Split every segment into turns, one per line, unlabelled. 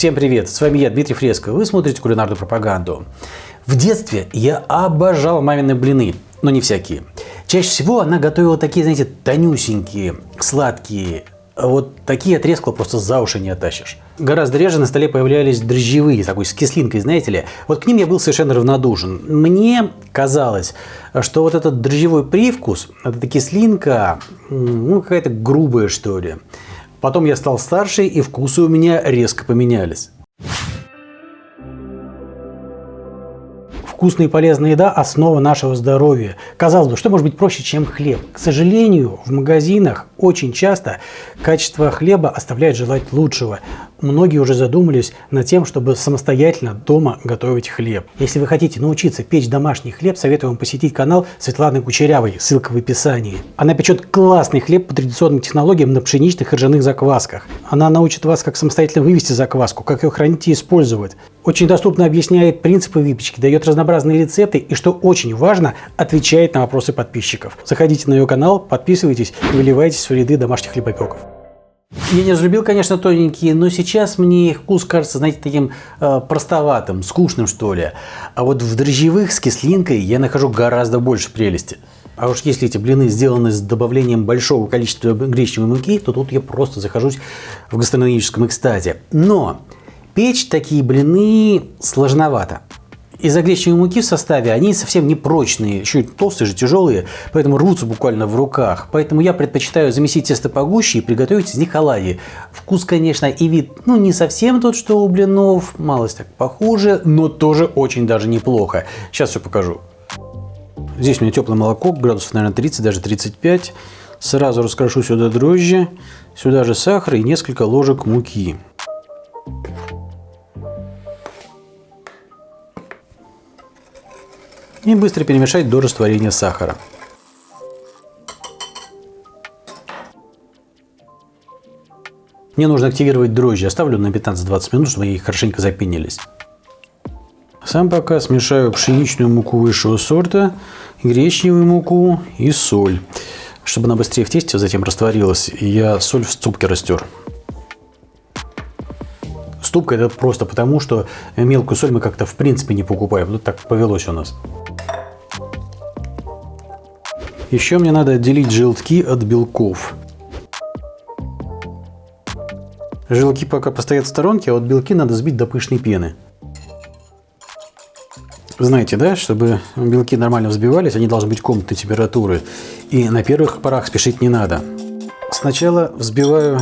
Всем привет, с вами я, Дмитрий Фреско, вы смотрите кулинарную пропаганду. В детстве я обожал мамины блины, но не всякие. Чаще всего она готовила такие, знаете, тонюсенькие, сладкие, вот такие отрезкла просто за уши не оттащишь. Гораздо реже на столе появлялись дрожжевые, такой с кислинкой, знаете ли. Вот к ним я был совершенно равнодушен. Мне казалось, что вот этот дрожжевой привкус, эта кислинка, ну какая-то грубая что ли. Потом я стал старше, и вкусы у меня резко поменялись. Вкусная и полезная еда – основа нашего здоровья. Казалось бы, что может быть проще, чем хлеб? К сожалению, в магазинах очень часто качество хлеба оставляет желать лучшего. Многие уже задумались над тем, чтобы самостоятельно дома готовить хлеб. Если вы хотите научиться печь домашний хлеб, советую вам посетить канал Светланы Кучерявой, ссылка в описании. Она печет классный хлеб по традиционным технологиям на пшеничных и ржаных заквасках. Она научит вас, как самостоятельно вывести закваску, как ее хранить и использовать. Очень доступно объясняет принципы выпечки, дает разнообразные рецепты и, что очень важно, отвечает на вопросы подписчиков. Заходите на ее канал, подписывайтесь и выливайтесь в ряды домашних хлебопеков. Я не разлюбил, конечно, тоненькие, но сейчас мне их вкус кажется, знаете, таким э, простоватым, скучным, что ли. А вот в дрожжевых с кислинкой я нахожу гораздо больше прелести. А уж если эти блины сделаны с добавлением большого количества гречневой муки, то тут я просто захожусь в гастрономическом экстазе. Но печь такие блины сложновато. Из-за гречневой муки в составе они совсем не прочные, и толстые же, тяжелые, поэтому рвутся буквально в руках. Поэтому я предпочитаю замесить тесто погуще и приготовить из них оладьи. Вкус, конечно, и вид, ну не совсем тот, что у блинов, малость так похуже, но тоже очень даже неплохо. Сейчас все покажу. Здесь у меня теплое молоко, градусов, наверное, 30, даже 35. Сразу раскрошу сюда дрожжи, сюда же сахар и несколько ложек муки. И быстро перемешать до растворения сахара. Мне нужно активировать дрожжи. Оставлю на 15-20 минут, чтобы они хорошенько запенились. Сам пока смешаю пшеничную муку высшего сорта, гречневую муку и соль. Чтобы она быстрее в тесте затем растворилась, я соль в ступке растер. Ступка это просто потому, что мелкую соль мы как-то в принципе не покупаем. Вот так повелось у нас. Еще мне надо отделить желтки от белков. Желтки пока постоят в сторонке, а вот белки надо сбить до пышной пены. Знаете, да, чтобы белки нормально взбивались, они должны быть комнатной температуры. И на первых порах спешить не надо. Сначала взбиваю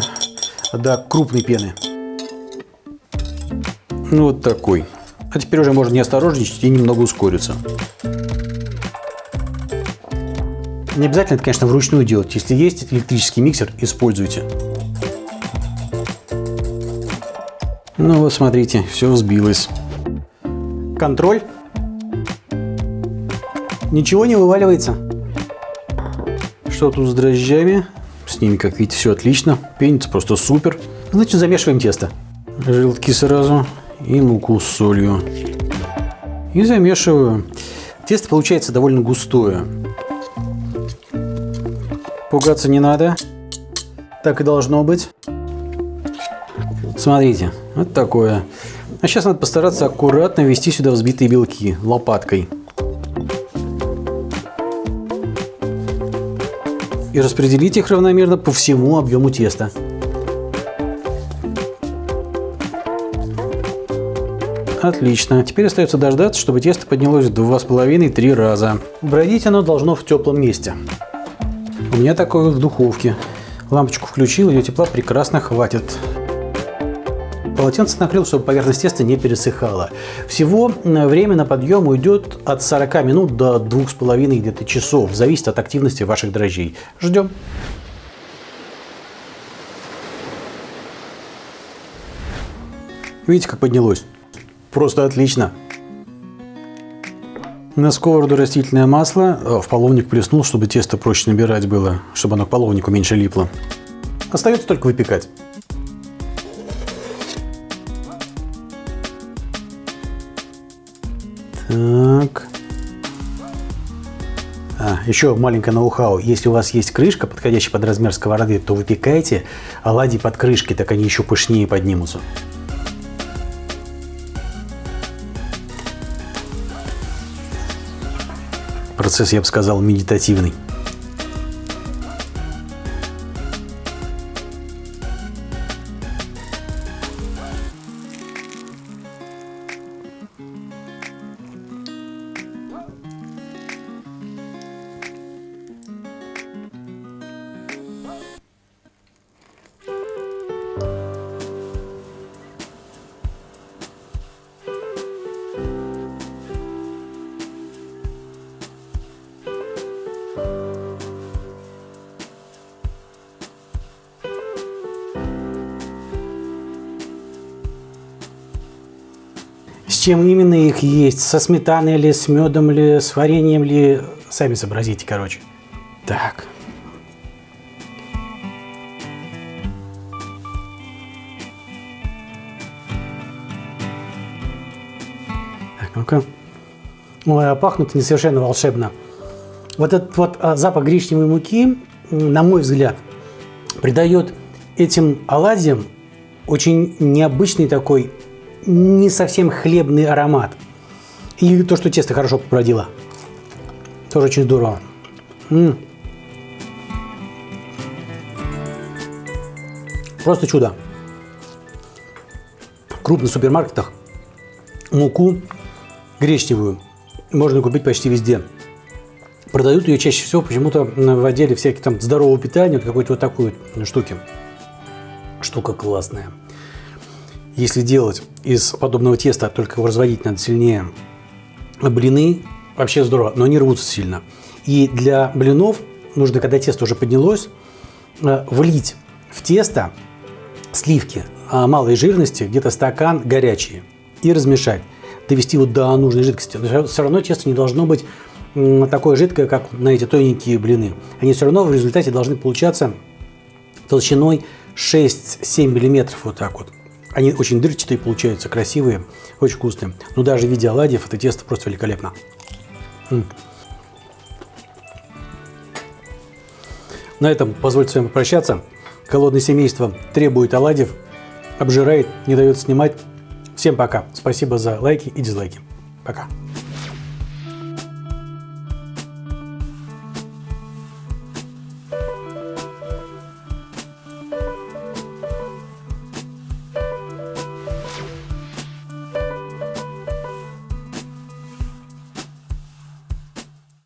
до крупной пены. Ну, вот такой. А теперь уже можно не осторожничать и немного ускориться. Не обязательно это, конечно, вручную делать. Если есть электрический миксер, используйте. Ну вот, смотрите, все взбилось. Контроль. Ничего не вываливается. Что тут с дрожжами? С ними, как видите, все отлично. Пенится просто супер. Значит, замешиваем тесто. Желтки сразу и муку с солью. И замешиваю. Тесто получается довольно густое. Пугаться не надо. Так и должно быть. Смотрите, вот такое. А сейчас надо постараться аккуратно ввести сюда взбитые белки лопаткой. И распределить их равномерно по всему объему теста. Отлично. Теперь остается дождаться, чтобы тесто поднялось в 2,5-3 раза. Бродить оно должно в теплом месте. У меня такое в духовке. Лампочку включил, ее тепла прекрасно хватит. Полотенце накрыл, чтобы поверхность теста не пересыхала. Всего время на подъем уйдет от 40 минут до 2,5 где-то часов. Зависит от активности ваших дрожжей. Ждем. Видите, как поднялось? Просто отлично. На сковороду растительное масло, э, в половник плеснул, чтобы тесто проще набирать было, чтобы оно к половнику меньше липло. Остается только выпекать. Так. А, еще маленькое ноу-хау. Если у вас есть крышка, подходящая под размер сковороды, то выпекайте оладьи под крышкой, так они еще пышнее поднимутся. Процесс, я бы сказал, медитативный. Чем именно их есть? Со сметаной ли, с медом ли, с вареньем ли? Сами сообразите, короче. Так. Так, ну-ка. Ой, а пахнут они совершенно волшебно. Вот этот вот а, запах гречневой муки, на мой взгляд, придает этим оладьям очень необычный такой не совсем хлебный аромат. И то, что тесто хорошо побродило. Тоже очень здорово. М -м. Просто чудо. В крупных супермаркетах муку гречневую можно купить почти везде. Продают ее чаще всего почему-то в отделе всяких там здорового питания, какой-то вот такой вот штуки. Штука классная. Если делать из подобного теста, только его разводить надо сильнее, блины вообще здорово, но они рвутся сильно. И для блинов нужно, когда тесто уже поднялось, э, влить в тесто сливки а, малой жирности, где-то стакан горячие, и размешать, довести его до нужной жидкости. Но все равно тесто не должно быть такое жидкое, как на эти тоненькие блины. Они все равно в результате должны получаться толщиной 6-7 миллиметров вот так вот. Они очень дырчатые получаются, красивые, очень вкусные. Но даже в виде оладьев это тесто просто великолепно. М. На этом позвольте с вами попрощаться. Голодное семейство требует оладьев, обжирает, не дает снимать. Всем пока. Спасибо за лайки и дизлайки. Пока.